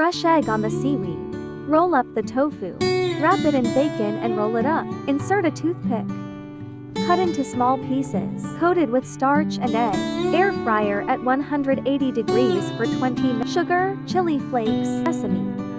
Brush egg on the seaweed. Roll up the tofu. Wrap it in bacon and roll it up. Insert a toothpick. Cut into small pieces, coated with starch and egg. Air fryer at 180 degrees for 20 minutes. Sugar, chili flakes, sesame.